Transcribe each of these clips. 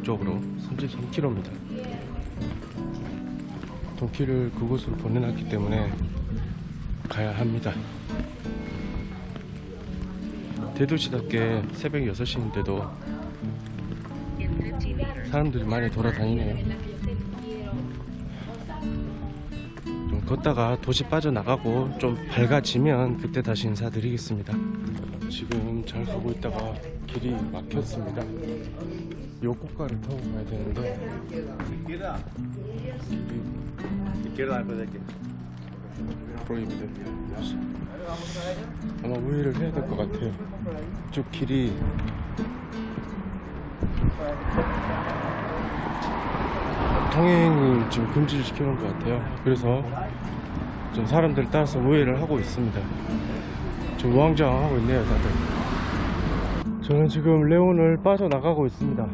목적으로 33km입니다. 동키를 그곳으로 보내놨기 때문에 가야 합니다. 대도시답게 새벽 6시인데도 사람들이 많이 돌아다니네요. 좀 걷다가 도시 빠져나가고 좀 밝아지면 그때 다시 인사드리겠습니다. 지금 잘 가고 있다가 길이 막혔습니다. 요 고가를 타고 가야 되는데 프로이비드 아마 우회를 해야 될 것 같아요. 쭉 길이 통행이 지금 금지를 시켜놓은 것 같아요. 그래서 좀 사람들 따라서 우회를 하고 있습니다. 지금 우왕좌왕하고 있네요, 다들. 저는 지금 레온을 빠져나가고 있습니다.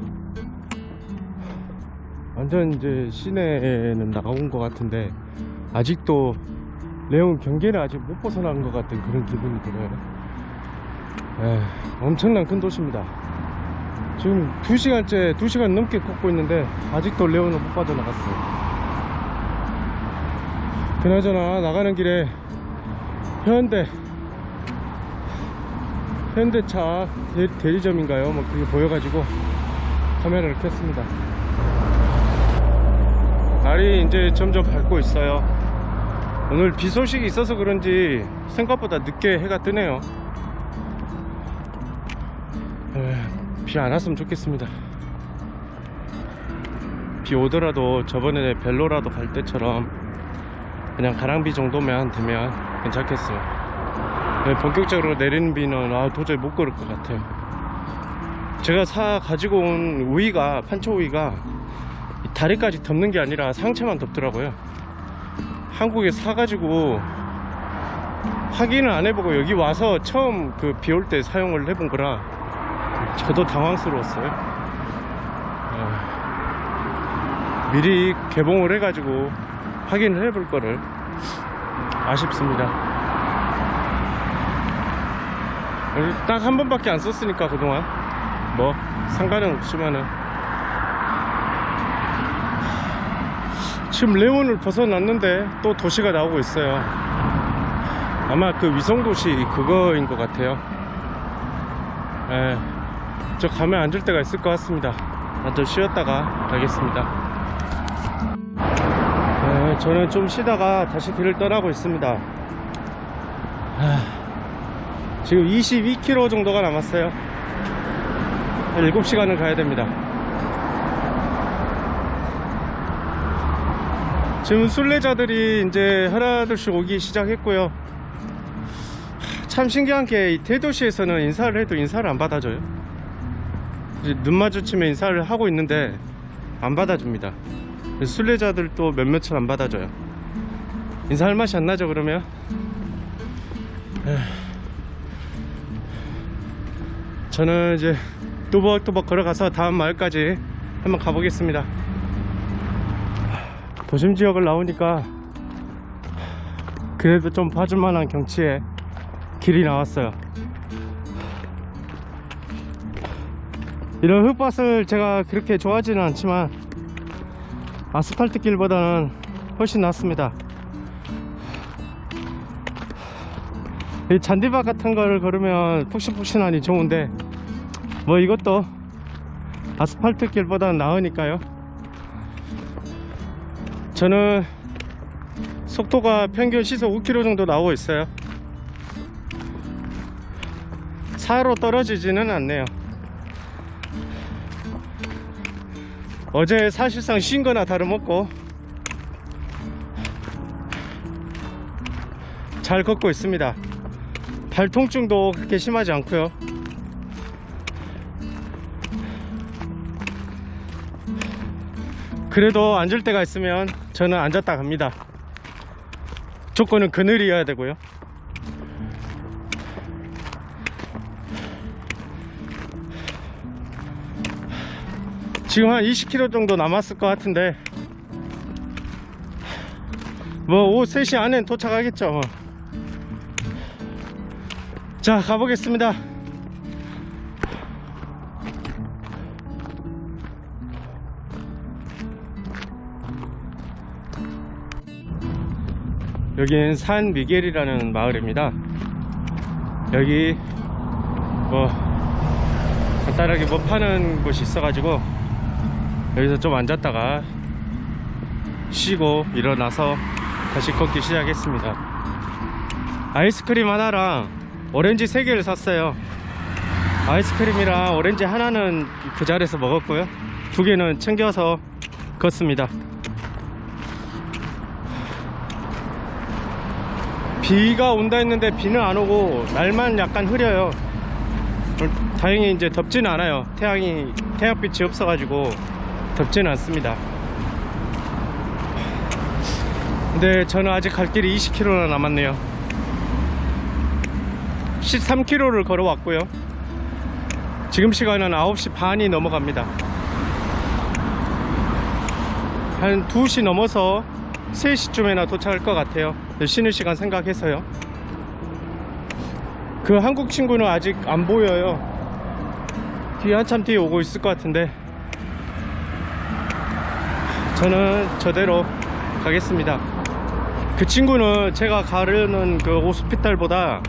완전 이제 시내에는 나가온 것 같은데 아직도 레온 경계는 아직 못 벗어난 것 같은 그런 기분이 들어요. 에, 엄청난 큰 도시입니다. 지금 2시간째, 2시간 넘게 걷고 있는데 아직도 레온을 못 빠져나갔어요. 그나저나 나가는 길에 현대 현대차 대, 대리점인가요? 뭐 그게 보여가지고 카메라를 켰습니다. 날이 이제 점점 밝고 있어요. 오늘 비 소식이 있어서 그런지 생각보다 늦게 해가 뜨네요. 비 안 왔으면 좋겠습니다. 비 오더라도 저번에 벨로라도 갈 때처럼 그냥 가랑비 정도만 되면 괜찮겠어요. 네, 본격적으로 내리는 비는 아, 도저히 못 걸을 것 같아요. 제가 사 가지고 온 우이가 판초 우이가 이 다리까지 덮는 게 아니라 상체만 덮더라고요. 한국에 사가지고 확인을 안 해보고 여기 와서 처음 그 비 올 때 사용을 해본 거라 저도 당황스러웠어요. 어, 미리 개봉을 해가지고 확인을 해볼 거를 아쉽습니다. 딱 한 번밖에 안 썼으니까 그동안 뭐 상관은 없지만은 지금 레온을 벗어났는데 또 도시가 나오고 있어요. 아마 그 위성도시 그거인 것 같아요. 예, 저 가면 앉을 데가 있을 것 같습니다. 먼저 쉬었다가 가겠습니다. 예, 저는 좀 쉬다가 다시 길을 떠나고 있습니다. 하, 지금 22km 정도가 남았어요. 7시간을 가야 됩니다 지금 순례자들이 이제 하나둘씩 오기 시작했고요. 참 신기한 게이 대도시에서는 인사를 해도 인사를 안 받아줘요. 눈 마주치면 인사를 하고 있는데 안 받아줍니다. 순례자들도 몇몇은 안 받아줘요. 인사할 맛이 안 나죠 그러면. 저는 이제 또박또박 걸어가서 다음 마을까지 한번 가보겠습니다 도심 지역을 나오니까 그래도 좀 봐줄만한 경치에 길이 나왔어요. 이런 흙밭을 제가 그렇게 좋아하지는 않지만 아스팔트 길보다는 훨씬 낫습니다. 이 잔디밭 같은 거를 걸으면 푹신푹신하니 좋은데 뭐 이것도 아스팔트 길보다는 나으니까요 저는 속도가 평균 시속 5km 정도 나오고 있어요. 차로 떨어지지는 않네요. 어제 사실상 쉰 거나 다름없고 잘 걷고 있습니다. 발 통증도 그렇게 심하지 않고요. 그래도 앉을 때가 있으면 저는 앉았다 갑니다. 조건은 그늘이어야 되고요. 지금 한 20km 정도 남았을 것 같은데 뭐 오후 3시 안엔 도착하겠죠. 뭐. 자 가보겠습니다 여기는 산 미겔이라는 마을입니다. 여기 뭐 간단하게 뭐 파는 곳이 있어가지고 여기서 좀 앉았다가 쉬고 일어나서 다시 걷기 시작했습니다. 아이스크림 하나랑 오렌지 3개를 샀어요. 아이스크림이랑 오렌지 하나는 그 자리에서 먹었고요. 두 개는 챙겨서 걷습니다. 비가 온다 했는데 비는 안 오고 날만 약간 흐려요. 다행히 이제 덥지는 않아요. 태양이 태양빛이 없어가지고 덥지는 않습니다. 근데 저는 아직 갈 길이 20km나 남았네요. 13km를 걸어왔고요. 지금 시간은 9시 반이 넘어갑니다. 한 2시 넘어서 3시쯤에나 도착할 것 같아요. 쉬는 시간 생각해서요. 그 한국 친구는 아직 안 보여요. 뒤에 한참 뒤에 오고 있을 것 같은데 저는 저대로 가겠습니다. 그 친구는 제가 가려는 그 오스피탈보다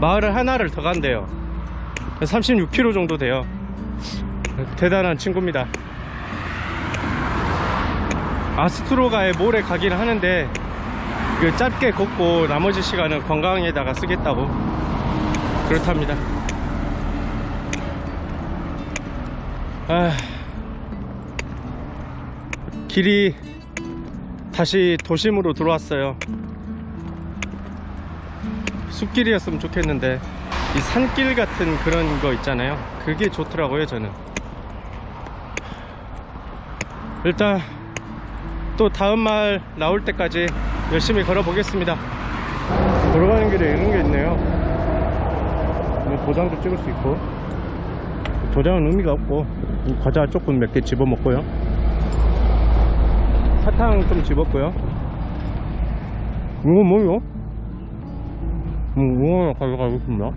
마을을 하나를 더 간대요. 36km 정도 돼요. 대단한 친구입니다. 아스트로가에 모레 가긴 하는데 그 짧게 걷고 나머지 시간은 관광에다가 쓰겠다고 그렇답니다. 아, 길이 다시 도심으로 들어왔어요. 숲길이었으면 좋겠는데 이 산길 같은 그런 거 있잖아요. 그게 좋더라고요, 저는. 일단 또 다음 말 나올 때까지 열심히 걸어 보겠습니다. 걸어가는 길에 이런 게 있네요. 뭐 도장도 찍을 수 있고 도장은 의미가 없고 과자 조금 몇 개 집어 먹고요. 사탕 좀 집었고요. 이거 뭐요? 음, 이거 가져가겠습니다.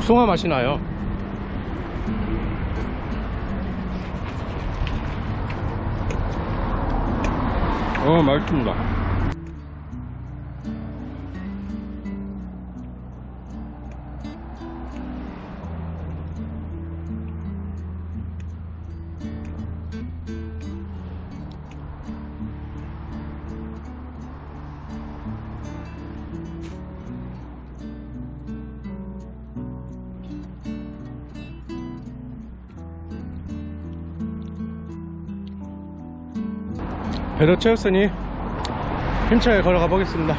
복숭아 맛이 나요. 어, 맛있습니다. 배도 채웠으니 힘차게 걸어가 보겠습니다.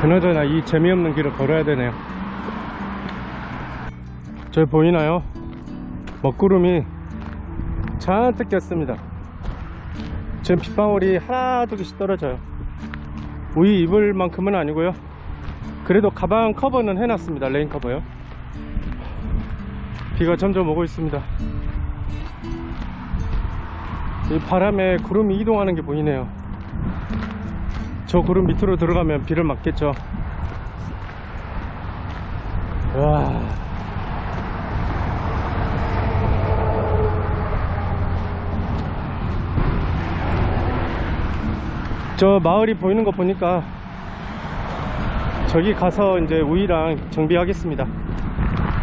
그나저나 이 재미없는 길을 걸어야 되네요. 저기 보이나요? 먹구름이 잔뜩 꼈습니다. 지금 빗방울이 하나 두 개씩 떨어져요. 우의 입을 만큼은 아니고요. 그래도 가방 커버는 해놨습니다. rain cover요. 비가 점점 오고 있습니다. 이 바람에 구름이 이동하는 게 보이네요. 저 구름 밑으로 들어가면 비를 맞겠죠. 와. 저 마을이 보이는 거 보니까 저기 가서 이제 우이랑 정비하겠습니다.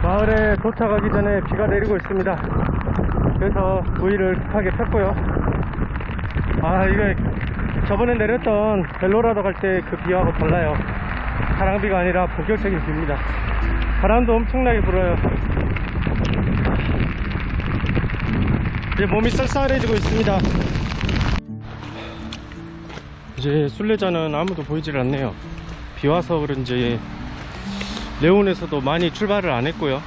마을에 도착하기 전에 비가 내리고 있습니다. 그래서 우이를 급하게 폈고요. 아 이거 저번에 내렸던 벨로라도 갈 때 그 비하고 달라요. 바람비가 아니라 본격적인 비입니다. 바람도 엄청나게 불어요. 이제 몸이 쌀쌀해지고 있습니다. 이제 순례자는 아무도 보이질 않네요. 비 와서 그런지 레온에서도 많이 출발을 안 했고요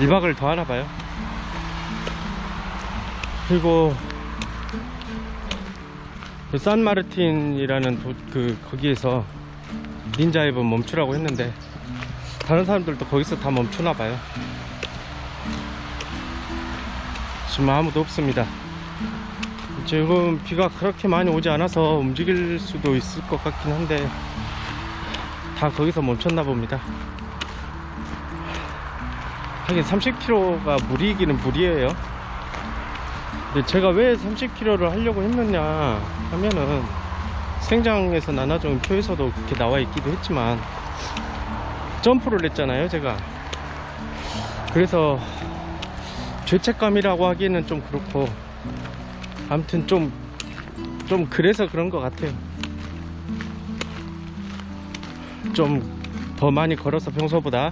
1박을 더 하나 봐요 그리고 그 산마르틴이라는 도, 그 거기에서 닌자 앱은 멈추라고 했는데 다른 사람들도 거기서 다 멈추나 봐요. 지금 아무도 없습니다. 지금 비가 그렇게 많이 오지 않아서 움직일 수도 있을 것 같긴 한데 다 거기서 멈췄나 봅니다. 하긴 30km가 무리이기는 무리예요 제가 왜 30km를 하려고 했느냐 하면은 생장에서 나눠준 표에서도 그렇게 나와 있기도 했지만 점프를 했잖아요 제가 그래서 죄책감이라고 하기에는 좀 그렇고 아무튼 좀좀 그래서 그런 것 같아요 좀 더 많이 걸어서 평소보다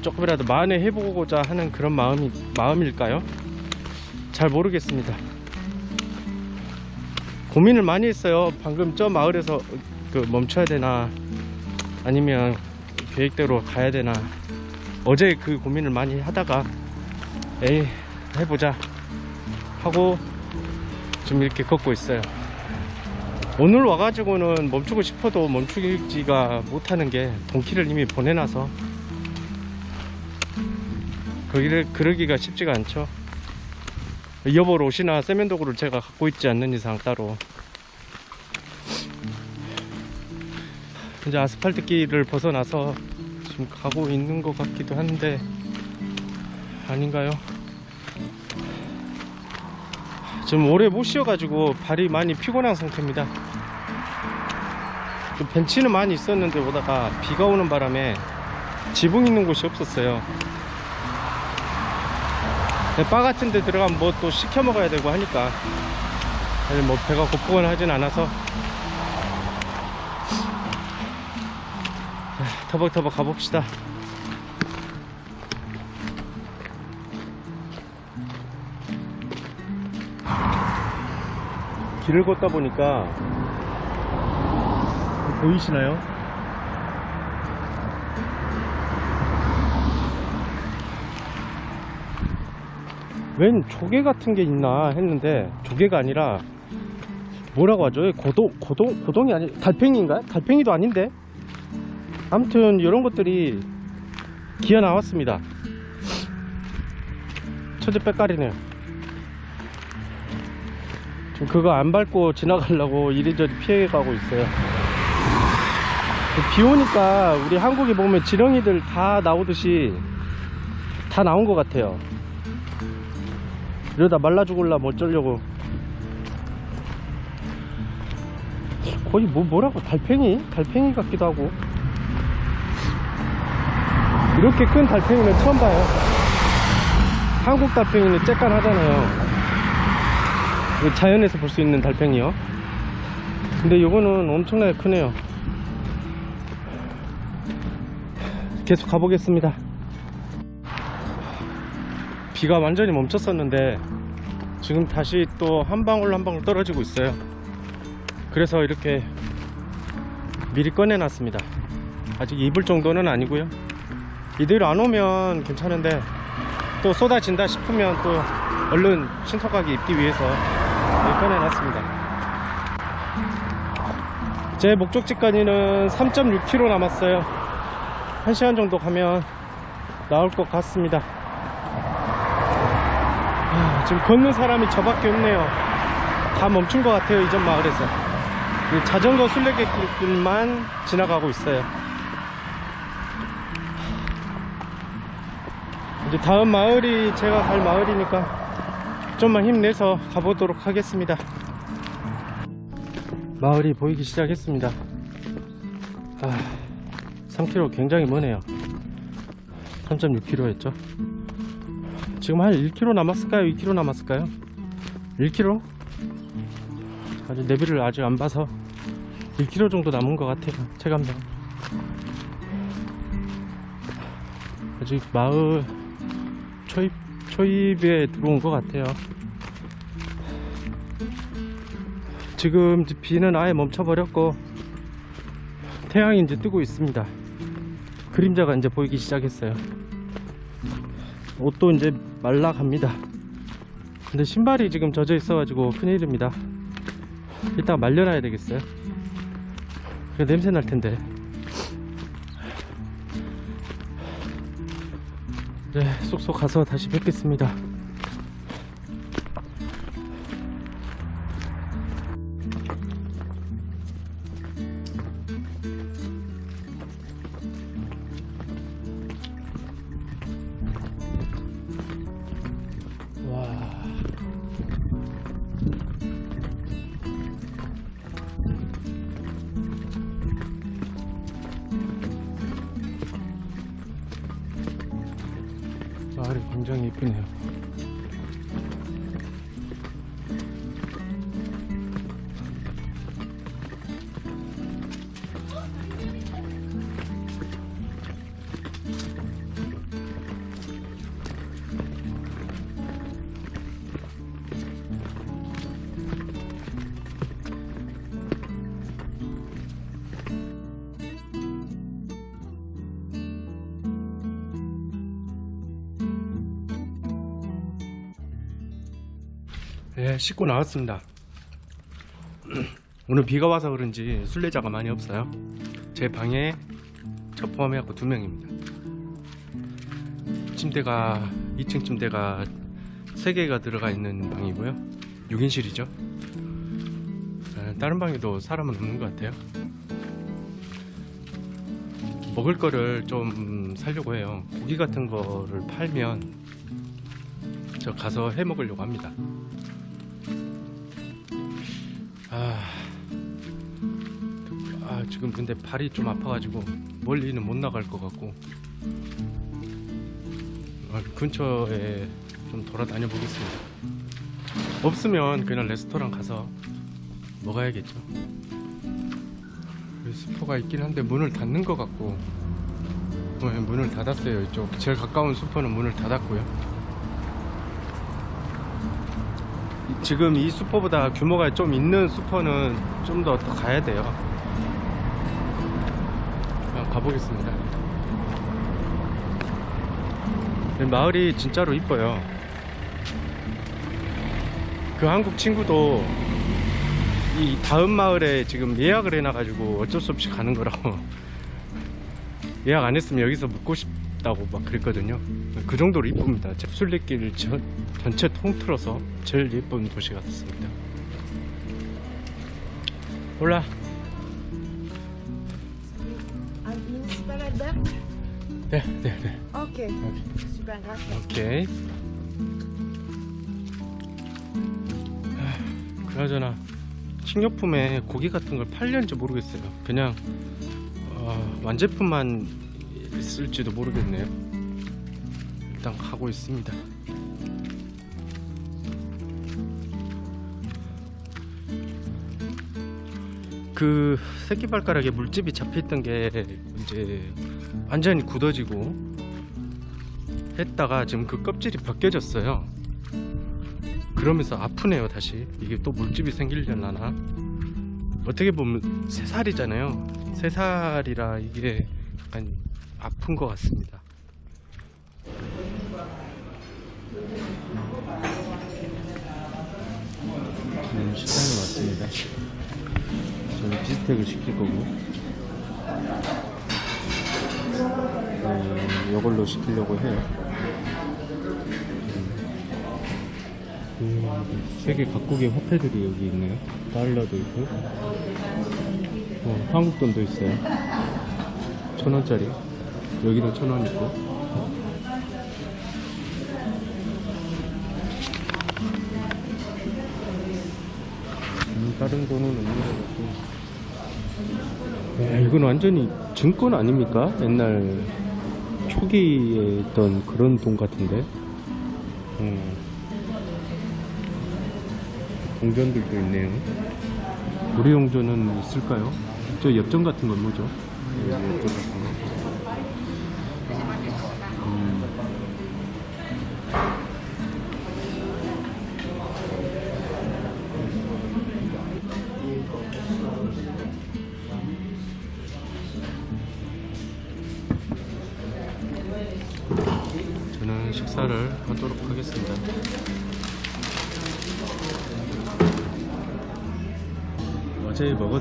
조금이라도 만회 해보고자 하는 그런 마음이 마음일까요? 잘 모르겠습니다. 고민을 많이 했어요. 방금 저 마을에서 그 멈춰야 되나 아니면 계획대로 가야 되나 어제 그 고민을 많이 하다가 에이 해보자 하고 지금 이렇게 걷고 있어요. 오늘 와가지고는 멈추고 싶어도 멈추지가 못하는 게 동키를 이미 보내놔서 거기를 그러기가 쉽지가 않죠. 여벌 옷이나 세면 도구를 제가 갖고 있지 않는 이상 따로 이제 아스팔트 길을 벗어나서 지금 가고 있는 것 같기도 한데 아닌가요? 지금 오래 못 쉬어가지고 발이 많이 피곤한 상태입니다. 그 벤치는 많이 있었는데 오다가 비가 오는 바람에 지붕 있는 곳이 없었어요. 네, 바 같은 데 들어가면 뭐 또 시켜 먹어야 되고 하니까. 아니 뭐 배가 고프거나 하진 않아서. 자, 터벅터벅 가봅시다. 길을 걷다 보니까 보이시나요? 웬 조개 같은 게 있나 했는데 조개가 아니라 뭐라고 하죠? 고동, 고동, 고동이 아니, 달팽이인가요? 달팽이도 아닌데? 아무튼 이런 것들이 기어 나왔습니다. 천재 빼까리네요. 지금 그거 안 밟고 지나가려고 이리저리 피해가고 있어요. 비 오니까 우리 한국에 보면 지렁이들 다 나오듯이 다 나온 것 같아요. 이러다 말라 죽을라 뭐 어쩌려고. 거의 뭐 뭐라고 달팽이? 달팽이 같기도 하고. 이렇게 큰 달팽이는 처음 봐요. 한국 달팽이는 쬐깐 하잖아요. 이거 자연에서 볼 수 있는 달팽이요. 근데 이거는 엄청나게 크네요. 계속 가보겠습니다 비가 완전히 멈췄었는데 지금 다시 또 한 방울 한 방울 떨어지고 있어요. 그래서 이렇게 미리 꺼내 놨습니다. 아직 입을 정도는 아니고요. 이대로 안 오면 괜찮은데 또 쏟아진다 싶으면 또 얼른 신속하게 입기 위해서 꺼내 놨습니다. 제 목적지까지는 3.6km 남았어요. 1시간 정도 가면 나올 것 같습니다. 아, 지금 걷는 사람이 저밖에 없네요. 다 멈춘 것 같아요 이전 마을에서. 이 자전거 순례객들만 지나가고 있어요. 이제 다음 마을이 제가 갈 마을이니까 좀만 힘내서 가보도록 하겠습니다. 마을이 보이기 시작했습니다. 아, 3km 굉장히 머네요. 3.6km 했죠 지금 한 1km 남았을까요? 2km 남았을까요? 1km? 아직 내비를 아직 안 봐서 1km 정도 남은 것 같아요 체감상 아직 마을 초입, 초입에 들어온 것 같아요 지금 비는 아예 멈춰버렸고 태양이 이제 뜨고 있습니다 그림자가 이제 보이기 시작했어요. 옷도 이제 말라갑니다. 근데 신발이 지금 젖어 있어 가지고 큰일입니다. 이따가 말려놔야 되겠어요. 그 냄새 날 텐데. 네, 쏙쏙 가서 다시 뵙겠습니다. 네, 씻고 나왔습니다. 오늘 비가 와서 그런지 순례자가 많이 없어요. 제 방에 저 포함해갖고 두 명입니다. 침대가 2층 침대가 3개가 들어가 있는 방이고요. 6인실이죠. 다른 방에도 사람은 없는 것 같아요. 먹을 거를 좀 사려고 해요. 고기 같은 거를 팔면 저 가서 해 먹으려고 합니다. 아, 아 지금 근데 발이 좀 아파가지고 멀리는 못 나갈 것 같고 어, 근처에 좀 돌아다녀 보겠습니다. 없으면 그냥 레스토랑 가서 먹어야겠죠. 슈퍼가 있긴 한데 문을 닫는 것 같고 어, 문을 닫았어요. 이쪽 제일 가까운 슈퍼는 문을 닫았고요. 지금 이 슈퍼보다 규모가 좀 있는 슈퍼는 좀더더 가야 돼요. 가보겠습니다. 이 마을이 진짜로 이뻐요. 그 한국 친구도 이 다음 마을에 지금 예약을 해놔가지고 어쩔 수 없이 가는 거라고 예약 안 했으면 여기서 묵고 싶 다고 막 그랬거든요. 그 정도로 이쁩니다. 잽술리길 전, 전체 통틀어서 제일 예쁜 도시 같습니다. 올라. Albert 네, 네, 네. Super, gracias. 오케이. 하, 그나저나 식료품에 고기 같은 걸 팔려는지 모르겠어요. 그냥 어, 완제품만 있을지도 모르겠네요. 일단 가고 있습니다. 그 새끼발가락에 물집이 잡혀있던 게 이제 완전히 굳어지고 했다가 지금 그 껍질이 벗겨졌어요. 그러면서 아프네요 다시 이게 또 물집이 생기려나 어떻게 보면 새살이잖아요 새살이라 이게 약간 아픈 것 같습니다 지금 식당에 왔습니다 저는 비스텍을 시킬 거고 음, 이걸로 시키려고 해요 그 세계 각국의 화폐들이 여기 있네요. 달러도 있고, 어, 한국 돈도 있어요. 천 원짜리. 여기도 천원 있고. 음, 다른 돈은 없는 것 같고. 야, 이건 완전히 증권 아닙니까? 옛날 초기에 있던 그런 돈 같은데. 음. 동전들도 있네요. 우리 용전은 있을까요? 저 엽전 같은 건 뭐죠? 여기 엽전 같은 거.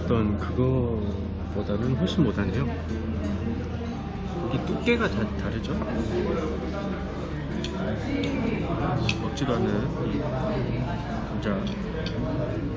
먹었던 그거보다는 훨씬 못하네요. 고기 두께가 다 다르죠? 먹지도 않는 감자.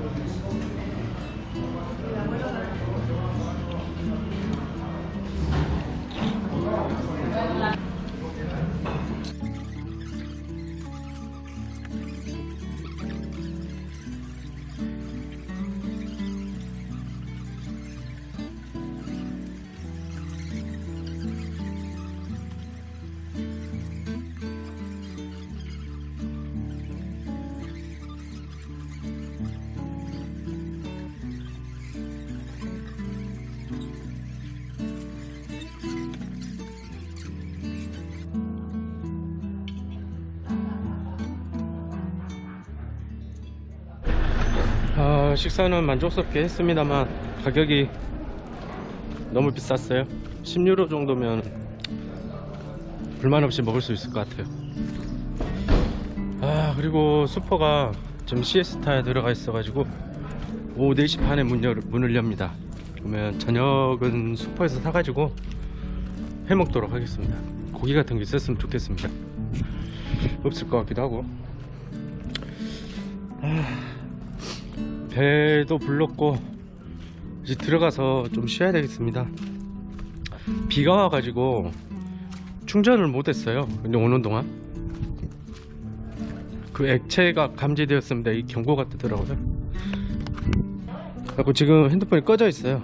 식사는 만족스럽게 했습니다만 가격이 너무 비쌌어요. 10유로 정도면 불만 없이 먹을 수 있을 것 같아요. 아 그리고 슈퍼가 지금 시에스타에 들어가 있어 가지고 오후 4시 반에 문 열, 문을 엽니다. 그러면 저녁은 슈퍼에서 사가지고 해 먹도록 하겠습니다. 고기 같은 게 있었으면 좋겠습니다. 없을 것 같기도 하고. 아... 배도 불렀고 이제 들어가서 좀 쉬어야 되겠습니다. 비가 와가지고 충전을 못했어요. 근데 오는 동안. 그 액체가 감지되었습니다. 이 경고가 뜨더라고요. 그리고 지금 핸드폰이 꺼져 있어요.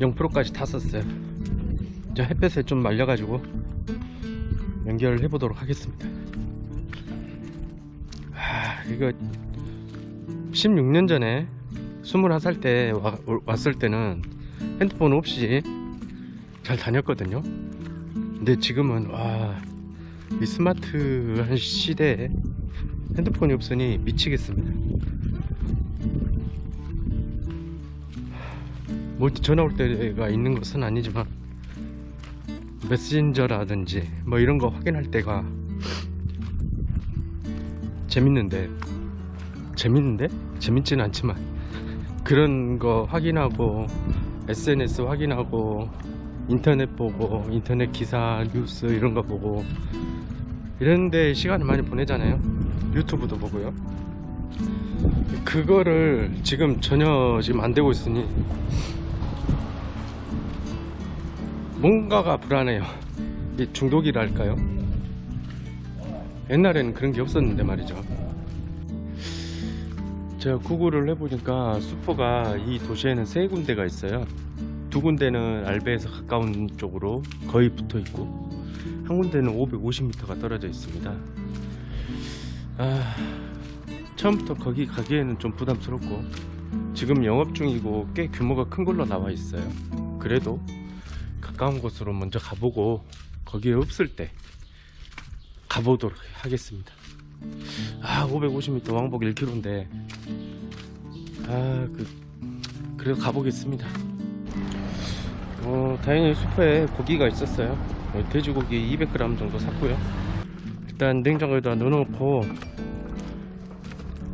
0%까지 다 썼어요. 이제 햇볕에 좀 말려가지고 연결을 해보도록 하겠습니다. 아 이거 16년 전에 21살 때 와- 왔을 때는 핸드폰 없이 잘 다녔거든요. 근데 지금은 와, 이 스마트한 시대에 핸드폰이 없으니 미치겠습니다. 멀티 전화 올 때가 있는 것은 아니지만 메신저라든지 뭐 이런 거 확인할 때가 재밌는데 재밌는데? 재밌지는 않지만. 그런 거 확인하고 SNS 확인하고 인터넷 보고 인터넷 기사 뉴스 이런 거 보고. 이런데 시간을 많이 보내잖아요. 유튜브도 보고요. 그거를 지금 전혀 지금 안 되고 있으니 뭔가가 불안해요. 이 중독이랄까요? 옛날에는 그런 게 없었는데 말이죠 제가 구글을 해보니까 슈퍼가 이 도시에는 세 군데가 있어요. 두 군데는 알베에서 가까운 쪽으로 거의 붙어 있고, 한 군데는 550m가 떨어져 있습니다. 아, 처음부터 거기 가기에는 좀 부담스럽고, 지금 영업 중이고 꽤 규모가 큰 걸로 나와 있어요. 그래도 가까운 곳으로 먼저 가보고, 거기에 없을 때 가보도록 하겠습니다. 아 550m 왕복 1km인데. 아 그 그래도 가보겠습니다. 어 다행히 슈퍼에 고기가 있었어요. 어, 돼지고기 200g 정도 샀고요. 일단 냉장고에다 넣어놓고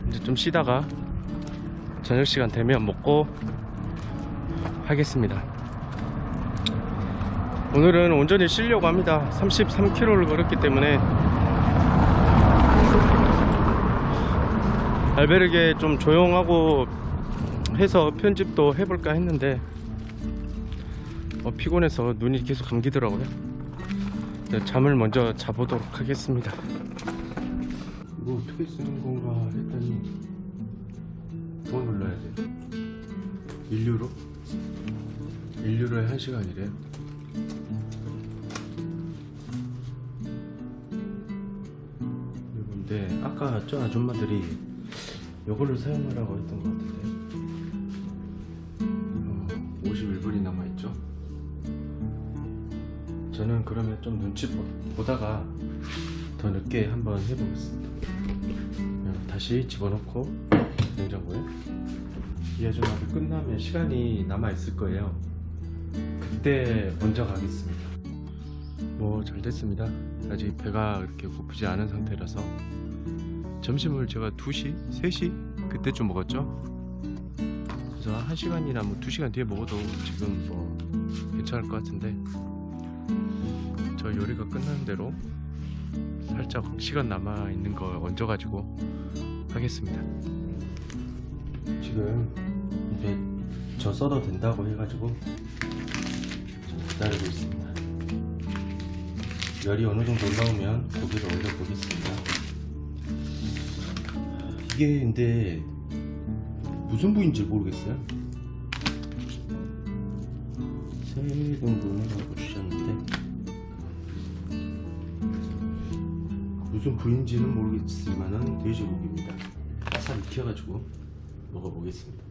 이제 좀 쉬다가 저녁 시간 되면 먹고 하겠습니다. 오늘은 온전히 쉬려고 합니다. 33km를 걸었기 때문에 알베르게 좀 조용하고 해서 편집도 해볼까 했는데 어, 피곤해서 눈이 계속 감기더라고요 네, 잠을 먼저 자보도록 하겠습니다 이거 어떻게 쓰는 건가 했더니 뭐 눌러야 돼? 1유로? 1유로에 1시간이래요 근데 아까 저 아줌마들이 요거를 사용하라고 했던 것 같은데. 어, 51분이 남아있죠? 저는 그러면 좀 눈치 보- 보다가 더 늦게 한번 해보겠습니다. 그냥 다시 집어넣고 냉장고에. 이 아줌마들 끝나면 시간이 남아있을 거예요. 그때 먼저 가겠습니다. 뭐 잘 됐습니다. 아직 배가 이렇게 고프지 않은 상태라서 점심을 제가 2시, 3시 그때쯤 먹었죠. 그래서 한 시간이나 뭐 2시간 뒤에 먹어도 지금 뭐 괜찮을 것 같은데 저 요리가 끝나는 대로 살짝 시간 남아 있는 거 얹어가지고 하겠습니다. 지금 이제 저 써도 된다고 해가지고 기다리고 있습니다. 열이 어느 정도 올라오면 고기를 올려 보겠습니다. 이게 근데 무슨 부위인지 모르겠어요. 세 등분을 주셨는데 무슨 부위인지는 모르겠지만은 돼지고기입니다. 바싹 익혀가지고 먹어보겠습니다.